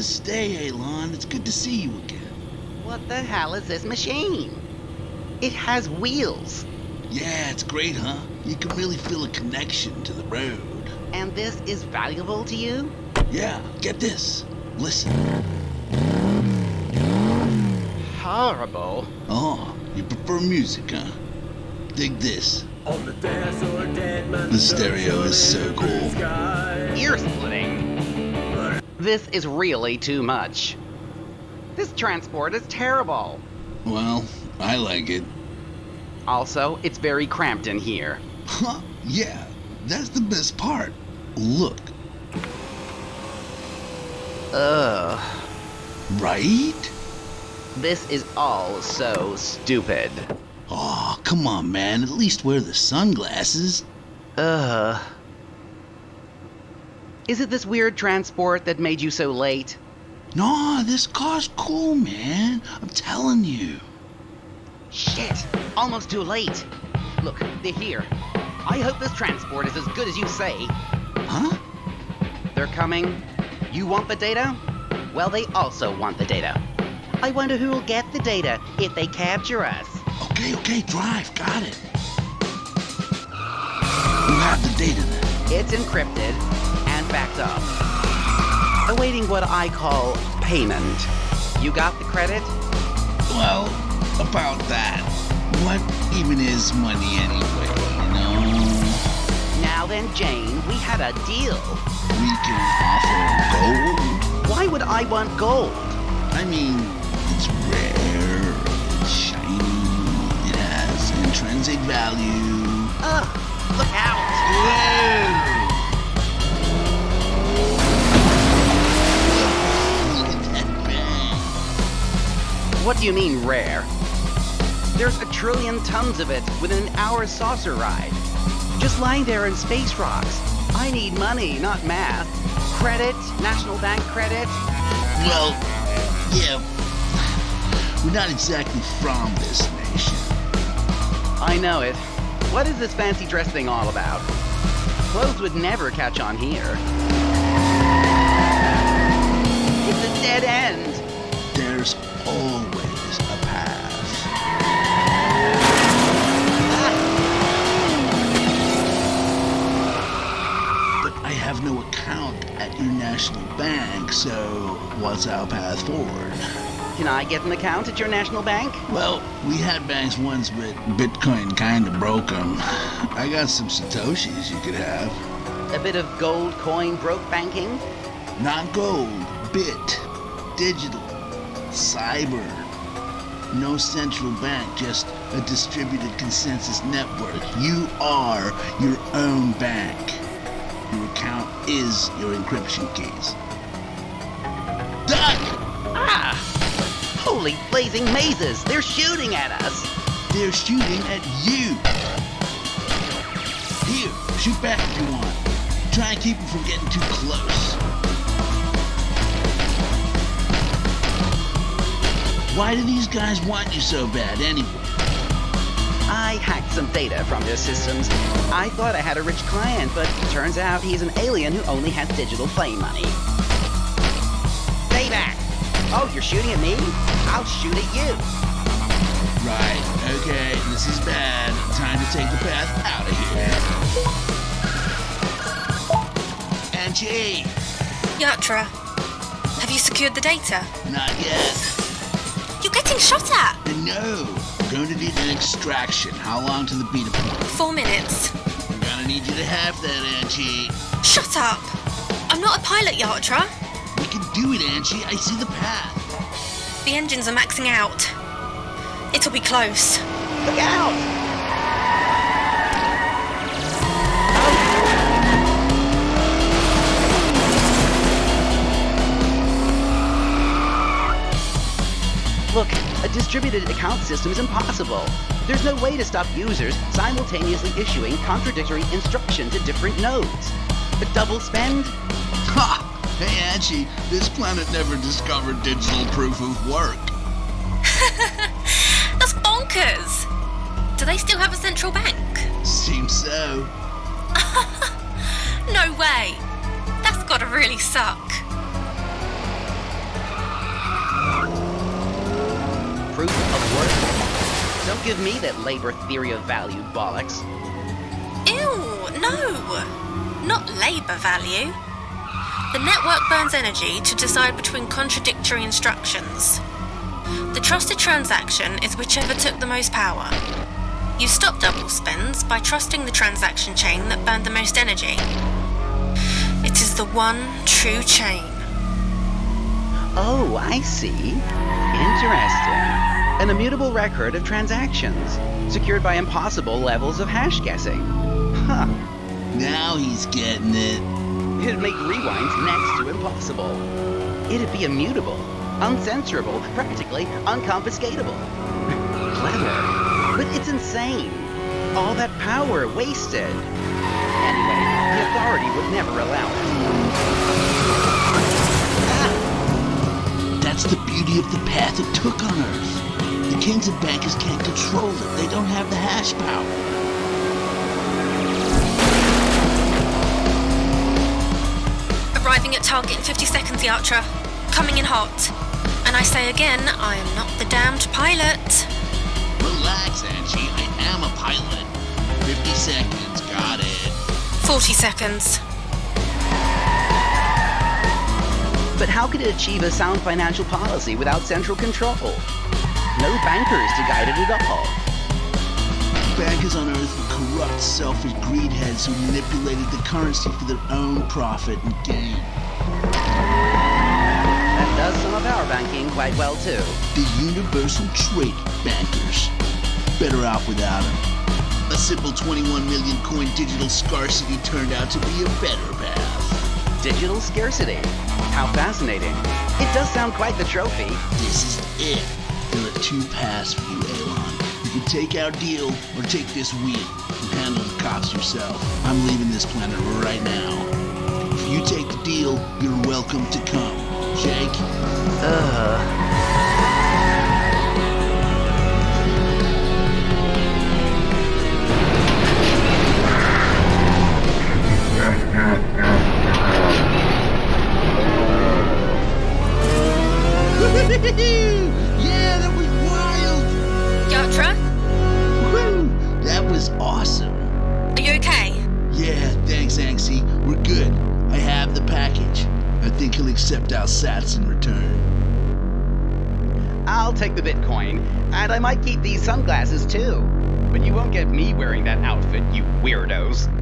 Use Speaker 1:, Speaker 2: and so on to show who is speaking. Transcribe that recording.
Speaker 1: Namaste, Elon. It's good to see you again.
Speaker 2: What the hell is this machine? It has wheels.
Speaker 1: Yeah, it's great, huh? You can really feel a connection to the road.
Speaker 2: And this is valuable to you?
Speaker 1: Yeah, get this. Listen.
Speaker 2: Horrible.
Speaker 1: Oh, you prefer music, huh? Dig this.
Speaker 3: The
Speaker 1: stereo is so cool.
Speaker 2: Ear splitting. This is really too much. This transport is terrible.
Speaker 1: Well, I like it.
Speaker 2: Also, it's very cramped in here.
Speaker 1: Huh? Yeah, that's the best part. Look,
Speaker 2: Ugh.
Speaker 1: right?
Speaker 2: This is all so stupid.
Speaker 1: Oh, come on, man. At least wear the sunglasses.
Speaker 2: Ugh. Is it this weird transport that made you so late?
Speaker 1: Nah, this car's cool, man. I'm telling you.
Speaker 2: Shit! Almost too late. Look, they're here. I hope this transport is as good as you say.
Speaker 1: Huh?
Speaker 2: They're coming. You want the data? Well, they also want the data. I wonder who'll get the data if they capture us.
Speaker 1: Okay, okay, drive. Got it. Who have the data then?
Speaker 2: It's encrypted backed up. Awaiting what I call payment. You got the credit?
Speaker 1: Well, about that. What even is money anyway, you know?
Speaker 2: Now then, Jane, we had a deal.
Speaker 1: We can offer gold.
Speaker 2: Why would I want gold?
Speaker 1: I mean, it's rare, it's shiny, it has intrinsic value.
Speaker 2: Ugh, look out!
Speaker 1: Look
Speaker 2: What do you mean rare? There's a trillion tons of it within an hour saucer ride. Just lying there in space rocks. I need money, not math. Credit, National Bank credit.
Speaker 1: Well, yeah, we're not exactly from this nation.
Speaker 2: I know it. What is this fancy dress thing all about? Clothes would never catch on here. It's a dead end.
Speaker 1: There's always have no account at your national bank, so what's our path forward?
Speaker 2: Can I get an account at your national bank?
Speaker 1: Well, we had banks once, but Bitcoin kinda broke them. I got some Satoshis you could have.
Speaker 2: A bit of gold coin broke banking?
Speaker 1: Not gold, bit, digital, cyber. No central bank, just a distributed consensus network. You are your own bank. Your account is your encryption keys. Duck!
Speaker 2: Ah! Holy blazing mazes! They're shooting at us!
Speaker 1: They're shooting at you! Here, shoot back if you want. Try and keep them from getting too close. Why do these guys want you so bad anyway?
Speaker 2: I hacked some data from their systems. I thought I had a rich client, but turns out he's an alien who only has digital play money. Stay back! Oh, you're shooting at me? I'll shoot at you.
Speaker 1: Right, okay, this is bad. Time to take the path out of here. Angie!
Speaker 4: Yatra, have you secured the data?
Speaker 1: Not yet.
Speaker 4: You're getting shot at!
Speaker 1: No, we're going to need an extraction. How long to the beta point?
Speaker 4: Four minutes.
Speaker 1: I'm gonna need you to have that, Angie.
Speaker 4: Shut up! I'm not a pilot, Yatra.
Speaker 1: We can do it, Angie. I see the path.
Speaker 4: The engines are maxing out. It'll be close.
Speaker 2: Look out! Look, a distributed account system is impossible. There's no way to stop users simultaneously issuing contradictory instructions to different nodes. A double spend?
Speaker 1: Ha! Hey, Angie, this planet never discovered digital proof of work.
Speaker 4: That's bonkers! Do they still have a central bank?
Speaker 1: Seems so.
Speaker 4: No way! That's gotta really suck.
Speaker 2: Proof of worth? Don't give me that labor theory of value bollocks.
Speaker 4: Ew, no! Not labour value. The network burns energy to decide between contradictory instructions. The trusted transaction is whichever took the most power. You stop double spends by trusting the transaction chain that burned the most energy. It is the one true chain.
Speaker 2: Oh, I see. Interesting. An immutable record of transactions, secured by impossible levels of hash guessing. Huh.
Speaker 1: Now he's getting it.
Speaker 2: It'd make rewinds next to impossible. It'd be immutable, uncensorable, practically unconfiscatable. Clever. But it's insane. All that power wasted. Anyway, the authority would never allow it. Ah!
Speaker 1: That's the beauty of the path it took on Earth. The kings and bankers can't control it. They don't have the hash power.
Speaker 4: Arriving at target in 50 seconds, Yatra. Coming in hot. And I say again, I am not the damned pilot.
Speaker 1: Relax, Angie. I am a pilot. 50 seconds. Got it.
Speaker 4: 40 seconds.
Speaker 2: But how could it achieve a sound financial policy without central control? No bankers to guide it at all.
Speaker 1: Bankers on Earth were corrupt, selfish greedheads who manipulated the currency for their own profit and gain.
Speaker 2: That does some of our banking quite well, too.
Speaker 1: The universal trade bankers. Better off without them. A simple 21 million coin digital scarcity turned out to be a better path.
Speaker 2: Digital scarcity. How fascinating. It does sound quite the trophy.
Speaker 1: This is it. There are two paths for you, Elon. You can take our deal or take this wheel and handle the cops yourself. I'm leaving this planet right now. If you take the deal, you're welcome to come. Jake? yeah,
Speaker 2: uh, and I might keep these sunglasses too. But you won't get me wearing that outfit, you weirdos.